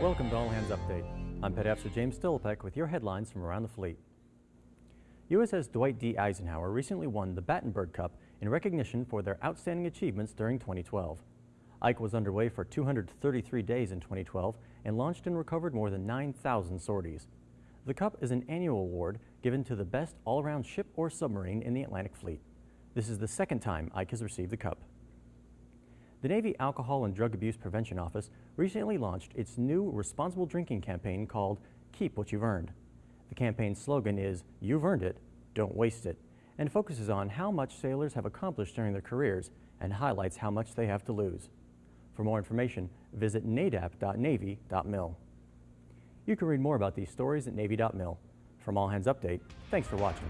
Welcome to All Hands Update. I'm Petty Officer James Stillipek with your headlines from around the fleet. USS Dwight D. Eisenhower recently won the Battenberg Cup in recognition for their outstanding achievements during 2012. Ike was underway for 233 days in 2012 and launched and recovered more than 9,000 sorties. The Cup is an annual award given to the best all-around ship or submarine in the Atlantic Fleet. This is the second time Ike has received the Cup. The Navy Alcohol and Drug Abuse Prevention Office recently launched its new responsible drinking campaign called Keep What You've Earned. The campaign's slogan is, You've Earned It, Don't Waste It, and focuses on how much sailors have accomplished during their careers and highlights how much they have to lose. For more information, visit nadap.navy.mil. You can read more about these stories at Navy.mil. From All Hands Update, thanks for watching.